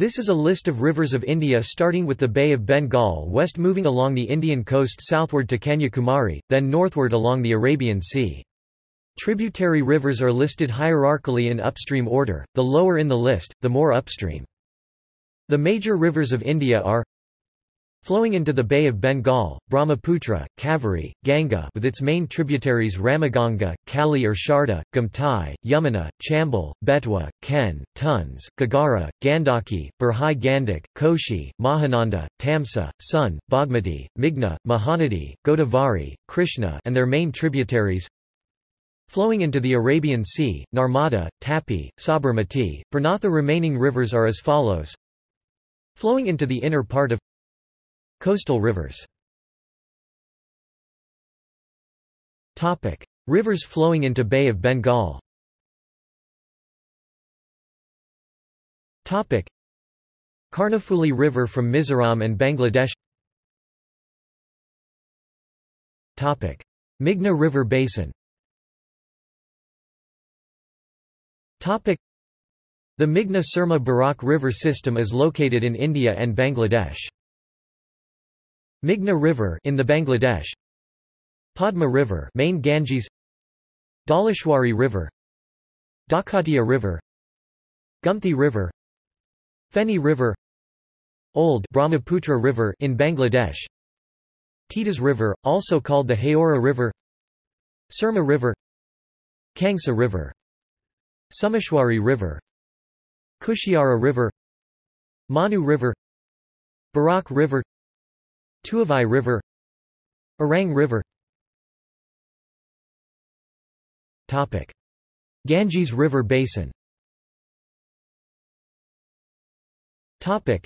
This is a list of rivers of India starting with the Bay of Bengal west moving along the Indian coast southward to Kanyakumari, then northward along the Arabian Sea. Tributary rivers are listed hierarchically in upstream order, the lower in the list, the more upstream. The major rivers of India are Flowing into the Bay of Bengal, Brahmaputra, Kaveri, Ganga with its main tributaries Ramaganga, Kali or Sharda, Gumtai, Yamuna, Chambal, Betwa, Ken, Tons, Ghaghara, Gandaki, Burhi Gandak, Koshi, Mahananda, Tamsa, Sun, Bagmati, Meghna, Mahanadi, Godavari, Krishna and their main tributaries Flowing into the Arabian Sea, Narmada, Tapi, Sabarmati, Pranatha remaining rivers are as follows. Flowing into the inner part of Coastal rivers. Rivers flowing into Bay of Bengal. Karnafuli River from Mizoram and Bangladesh. Meghna River Basin. The Meghna Surma Barak River system is located in India and Bangladesh. Meghna River in the Bangladesh Padma River main Ganges Dhaleshwari River Dakatia River Gumti River Feni River Old Brahmaputra River in Bangladesh Titas River, also called the Haora River Surma River Kangsa River Sumeshwari River Kushiara River Manu River Barak River Tuivai River Orang River Topic. Ganges River Basin Topic.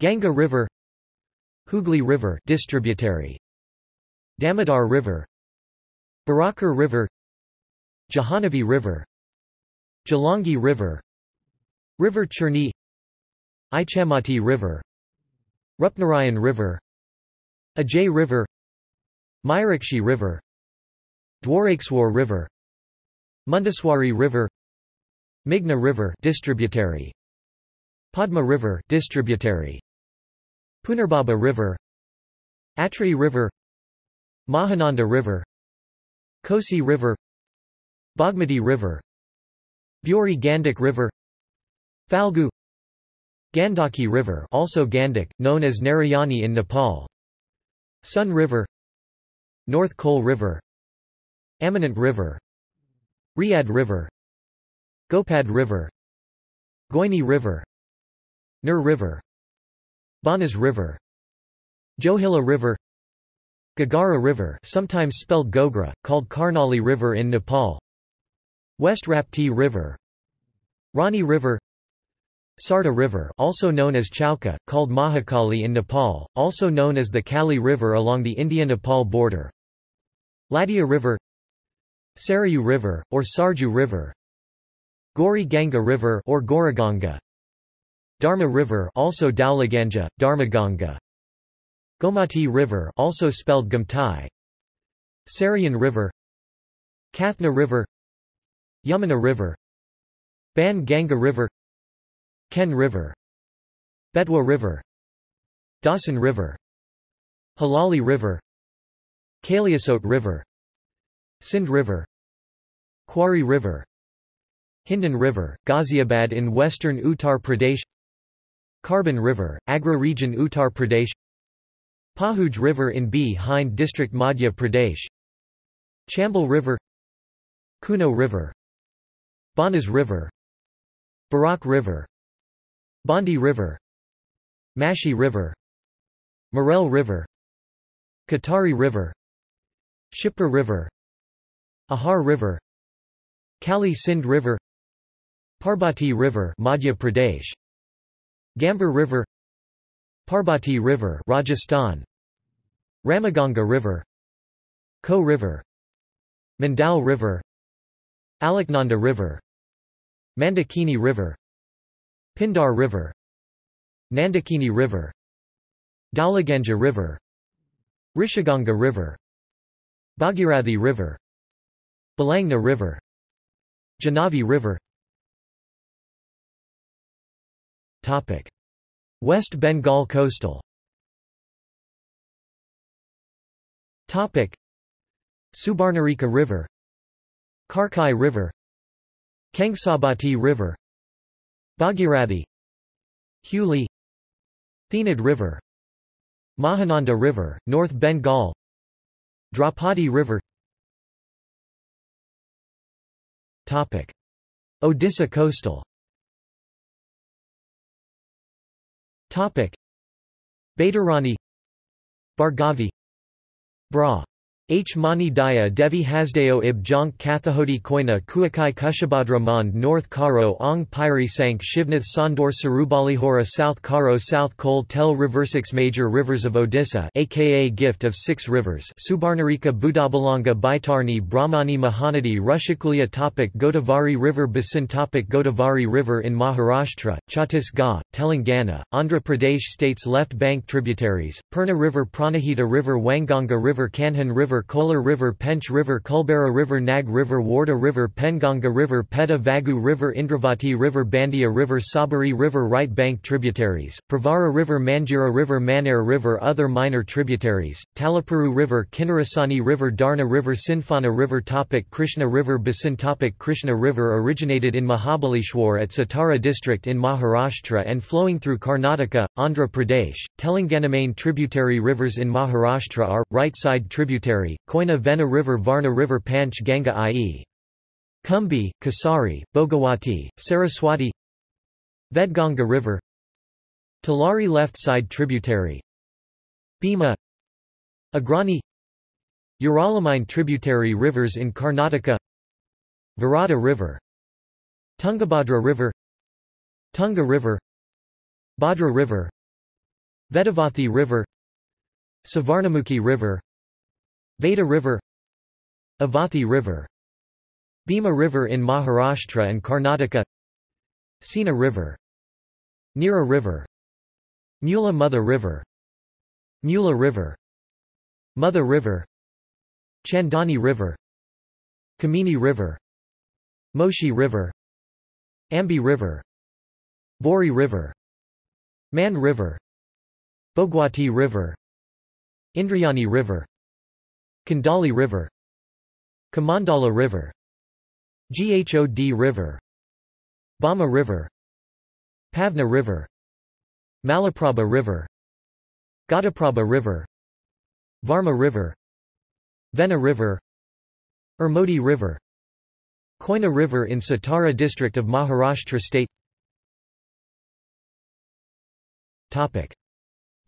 Ganga River Hooghly River distributary Damodar River Barakar River Jahanavi River Jalangi River River Cherni Ichamati River Rupnarayan River Ajay River Mayurakshi River Dwarakeswar River Mundeswari River Meghna River distributary Padma River distributary Punarbhaba River Atri River Mahananda River Kosi River Bagmati River Buri Gandak River Falgu Gandaki River also Gandak, known as Narayani in Nepal Sun River North Koel River Amanat River Rihand River Gopad River Goini River Nur River Banas River Johilla River Ghaghara River sometimes spelled Gogra, called Karnali River in Nepal West Rapti River Rani River Sarda River also known as Chauka, called Mahakali in Nepal, also known as the Kali River along the India-Nepal border. Ladhiya River Sarayu River, or Sarju River Gori Ganga River or Goraganga Dharma River also Dhauliganga, Dharmaganga Gomati River also spelled Gumtai Sarayan River Kathna River Yamuna River Ban Ganga River Ken River Betwa River Dhasan River Halali River Kaliasot River Sindh River Quarry River Hindan River, Ghaziabad in western Uttar Pradesh Karban River, Agra region Uttar Pradesh Pahuj River in Bhi-Hind district Madhya Pradesh Chambal River Kuno River Banas River Barak River Bondi River Mashi River Morel River Katari River Shipra River Ahar River Kali Sindh River Parbati River Madhya Pradesh Gambar River Parbati River Rajasthan Ramaganga River Ko River Mandal River Alaknanda River Mandakini River Pindar River Nandakini River Dhauliganga River Rishiganga River Bhagirathi River Bhilangna River Jahnavi River Topic. West Bengal coastal Topic. Subarnarekha River Karkai River Kangsabati River Bhagirathi Huli Thenad River Mahananda River, North Bengal Draupadi River Topic. Odisha coastal Topic. Baitarani Bhargavi Bra H. Mani Daya Devi Hasdeo ib Jonk Kathajodi Koina Kuakai Kushabhadra Mond North Karo Ong Pyri Sank Shivnath Sandor Sarubalihora South Karo South Kol Tel Riversix Major rivers of Odisha aka Gift of Six Rivers Subarnarekha Budabalanga Baitarani Brahmani Mahanadi Rushikulya Topic Godavari River Basin Topic Godavari River in Maharashtra, Chhattisgarh, Telangana, Andhra Pradesh states left bank tributaries, Purna River Pranahita River Wainganga River Kanhan River Kolar River Pench River Kulbara River Nag River Wardha River Penganga River Peta Vagu River Indravati River Bandia River Sabari River Right bank tributaries, Pravara River Manjira River Manair River Other minor tributaries, Talapuru River Kinnarasani River Darna River Sindphana River Topic Krishna River Basin Topic Krishna River originated in Mahabaleshwar at Satara district in Maharashtra and flowing through Karnataka, Andhra Pradesh, Telangana Main tributary rivers in Maharashtra are, right side tributary Koyna Vena River Varna River Panch Ganga i.e. Kumbi, Kasari, Bogawati, Saraswati Vedganga River Talari left side tributary Bhima Agrani Uralamine tributary rivers in Karnataka Virata River Tungabhadra River Tunga River Bhadra River Vedavathi River Savarnamukhi River Veda River Avathi River Bhima River in Maharashtra and Karnataka Sena River Nira River Mula Mutha River Mula River Mutha River Chandani River Kamini River Moshi River Ambi River Bori River Man River Bhogwati River Indrayani River Kandali River Kamandala River Ghod River Bhama River Pavna River Malaprabha River Ghataprabha River Varma River Vena River Ermodi River Koyna River in Satara district of Maharashtra state Topic.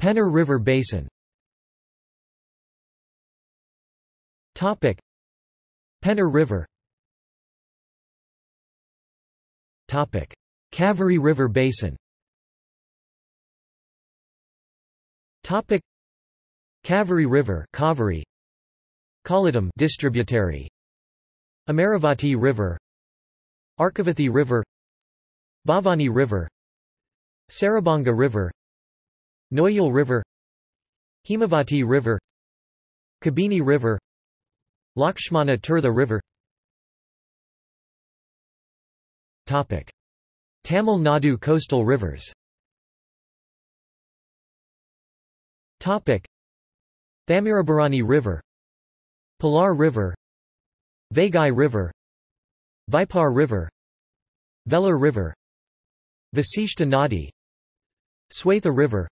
Penner River Basin Topic. Penner River. Topic. Kaveri River Basin. Topic. Kaveri River Kaveri Kollidam distributary. Amaravati River. Arkavathi River. Bhavani River. Sarabanga River. Noyal River. Himavati River. Kabini River Lakshmana Tirtha River. Topic. Tamil Nadu coastal rivers. Topic. Thamirabarani River. Palar River. Vaigai River. Vaippar River. Velar River. Vasishta Nadi. River.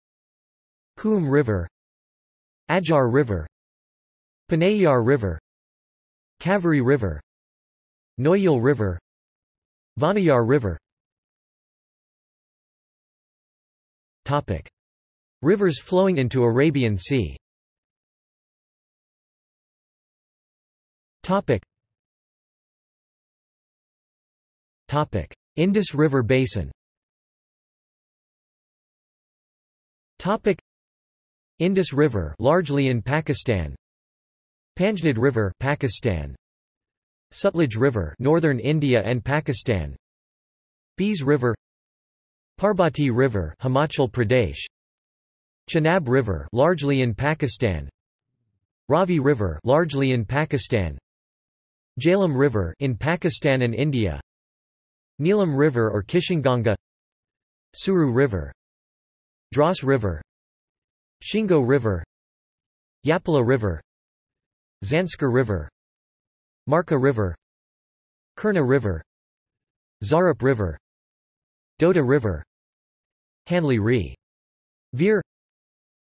Coombe River. Ajar River. Panayar River Kaveri River Noyal River Vanayar River Topic. Rivers flowing into Arabian Sea Topic. Topic. Indus River Basin Topic. Indus River largely in Pakistan Panjnad River Pakistan. Sutlej River Northern India and Pakistan. Beas River. Parbati River Himachal Pradesh. Chenab River largely in Pakistan. Ravi River largely in Pakistan. Jhelum River in Pakistan and India. Neelam River or Kishanganga Suru River. Dras River. Shingo River. Yapala River Zanskar River Markha River Kurna River Zarup River Dota River Hanli Ri Veer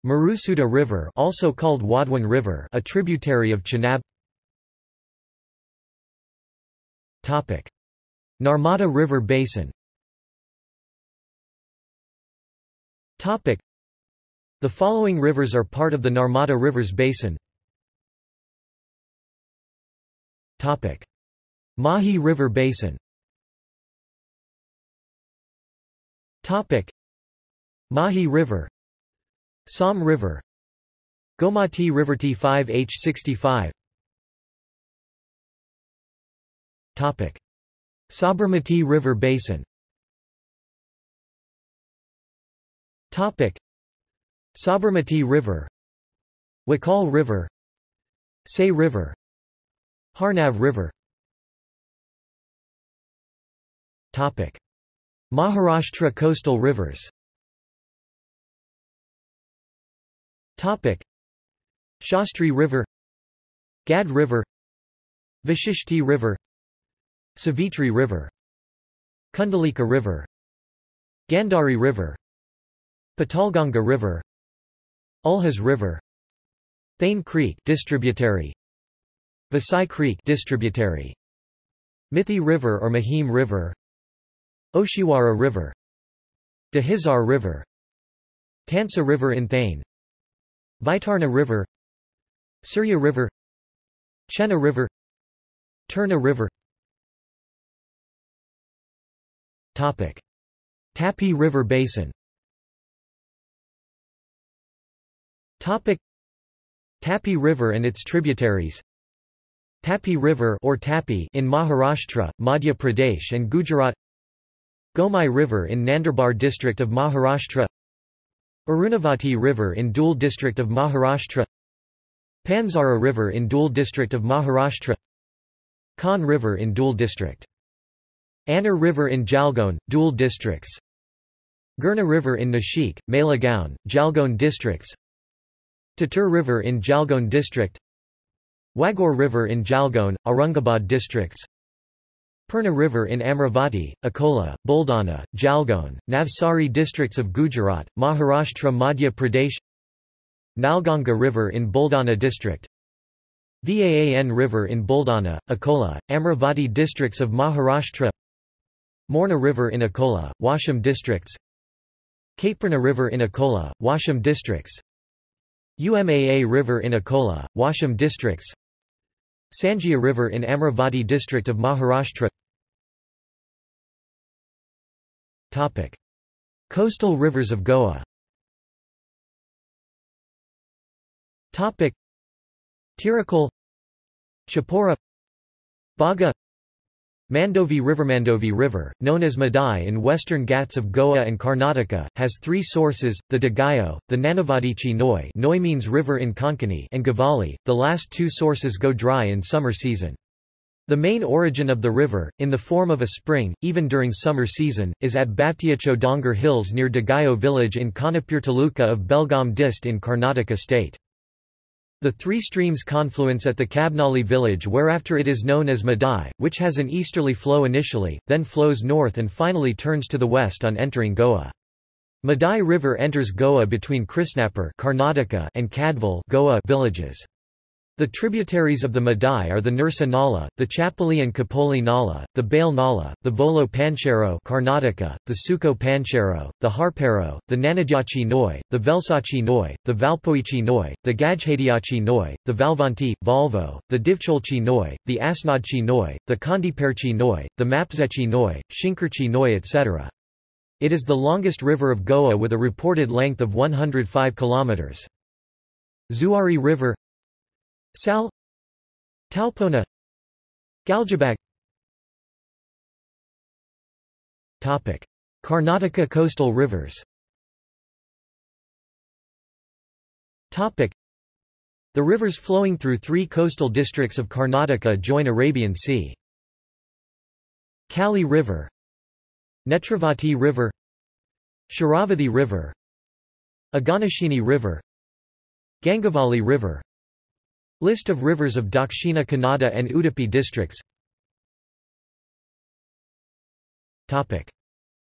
Marusudar River also called Warwan River a tributary of Chenab. Topic. Narmada River Basin. Topic. The following rivers are part of the Narmada Rivers Basin Mahi River Basin. Topic. Mahi River. Som River. Gomati River T5H65 Topic. Sabarmati River Basin. Topic. Sabarmati River. Wakal River. Say River Harnav River. Maharashtra coastal rivers. Shastri River. Gad River. Vashishti River. Savitri River. Kundalika River. Gandhari River. Patalganga River. Ulhas River. Thane Creek distributary Vasai Creek distributary. Mithi River or Mahim River. Oshiwara River. Dahisar River. Tansa River in Thane. Vaitarna River. Surya River. Chena River. Turna River. Topic. Tapi River Basin. Topic. Tapi River and its tributaries Tapi River or Tapi in Maharashtra, Madhya Pradesh and Gujarat Gomai River in Nandurbar district of Maharashtra Arunavati River in Dhule district of Maharashtra Panzara River in Dhule district of Maharashtra Khan River in Dhule district Anar River in Jalgaon, Dhule districts Girna River in Nashik, Malegaon, Jalgaon districts Tatur River in Jalgaon district Waghur River in Jalgaon, Aurangabad districts. Purna River in Amravati, Akola, Buldana, Jalgaon, Navsari districts of Gujarat, Maharashtra Madhya Pradesh. Nalganga River in Buldana district. Vaan River in Buldana, Akola, Amravati districts of Maharashtra. Morna River in Akola, Washim districts. Katepurna River in Akola, Washim districts. Umaa River in Akola, Washim districts Sanjia River in Amravati district of Maharashtra Topic. Coastal rivers of Goa Topic. Tirakal Chapora Baga Mandovi River Mandovi River, known as Madai in western Ghats of Goa and Karnataka, has three sources, the Dagayo, the Nanavati Noi Noi means river in Konkani and Gavali, the last two sources go dry in summer season. The main origin of the river, in the form of a spring, even during summer season, is at Batiacho Dongar Hills near Dagayo village in Khanapur Taluka of Belgaum Dist in Karnataka state. The three streams confluence at the Kabnali village whereafter it is known as Madai, which has an easterly flow initially, then flows north and finally turns to the west on entering Goa. Madai River enters Goa between Krishnapur Karnataka and Kadval Goa villages. The tributaries of the Madai are the Nirsa Nala, the Chapali and Kapoli Nala, the Bale Nala, the Volo Panchero Karnataka, the Suko Panchero, the Harpero, the Nanadyachi Noi, the Velsachi Noi, the Valpoichi Noi, the Gajhadiachi Noi, the Valvanti, Volvo, the Divcholchi Noi, the Asnadchi Noi, the Kandiperchi Noi, the Mapzechi Noi, Shinkarchi Noi etc. It is the longest river of Goa with a reported length of 105 kilometers. Zuari River Sal. Talpona. Galjibag Topic. Karnataka coastal rivers. Topic. The rivers flowing through three coastal districts of Karnataka join Arabian Sea. Kali River. Netravati River. Sharavathi River. Aganashini River. Gangavali River List of rivers of Dakshina Kannada and Udupi districts. Topic.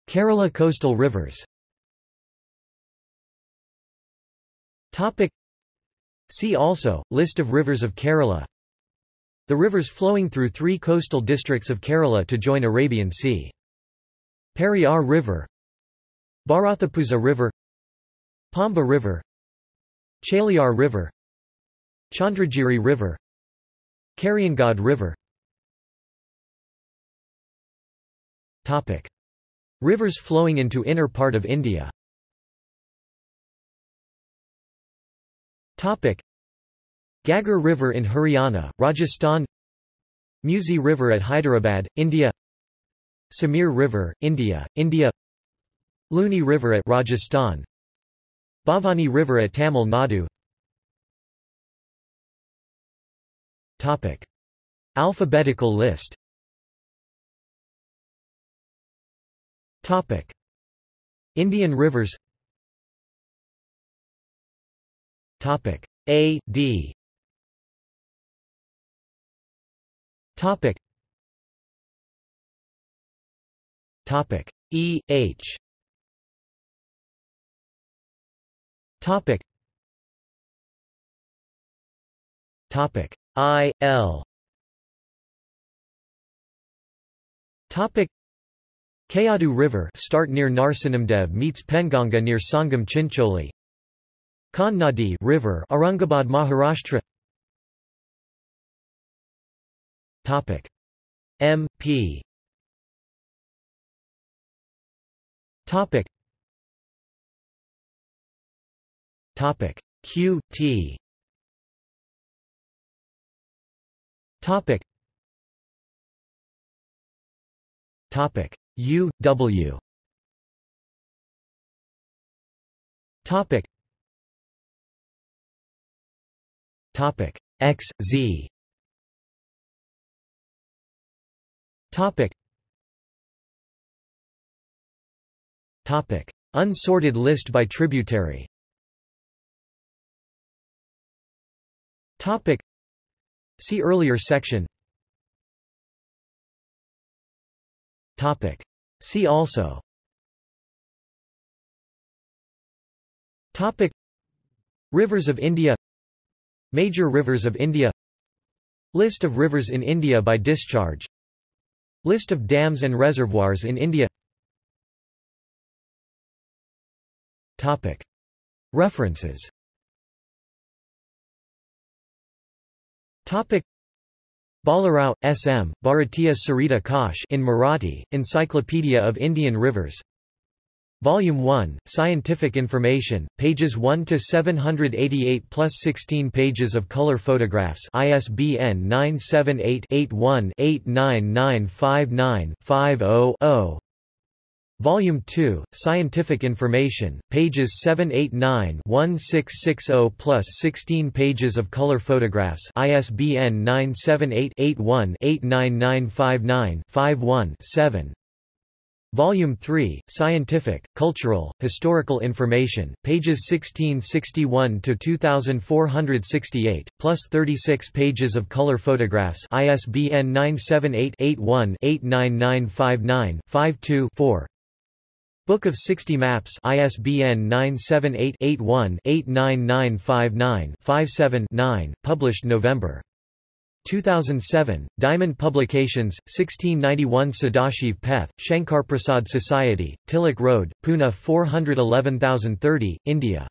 Kerala coastal rivers. Topic. See also, List of rivers of Kerala. The rivers flowing through three coastal districts of Kerala to join Arabian Sea. Periyar River. Bharathappuzha River. Pamba River. Chaliyar River Chandragiri River Kariangad River. Topic. Rivers flowing into inner part of India. Topic. Ghaggar River in Haryana, Rajasthan. Musi River at Hyderabad, India. Samir River, India, India. Luni River at Rajasthan. Bhavani River at Tamil Nadu Topic. Alphabetical list. Topic. Indian rivers. Topic. A D. Topic. Topic. E H. Topic Topic. I L. Topic. Kayadu River start near Narsinamdev meets Penganga near Sangam Chincholi. Khan Nadi River Aurangabad Maharashtra. Topic. M P. Topic. Topic. Q T Topic. Topic. U W. Topic. Topic. X Z. Topic. Topic. Unsorted list by tributary. Topic See earlier section. Topic. See also. Topic. Rivers of India. Major rivers of India. List of rivers in India by discharge. List of dams and reservoirs in India. Topic. References Topic. Balarao, S. M., Bharatiya Sarita Kosh in Marathi, Encyclopedia of Indian Rivers Volume 1, Scientific Information, pages 1 to 788 plus 16 pages of color photographs. ISBN 978-81-89959-50-0. Volume 2, Scientific Information, pages 789-1660 plus 16 pages of color photographs. ISBN 978-81-89959-51-7. Volume 3, Scientific, Cultural, Historical Information, pages 1661 to 2468, plus 36 pages of color photographs. ISBN 978-81-89959-52-4. Book of 60 Maps ISBN 978-81-89959-57-9, published November 2007, Diamond Publications, 1691 Sadashiv Peth, Shankarprasad Society, Tilak Road, Pune 411030, India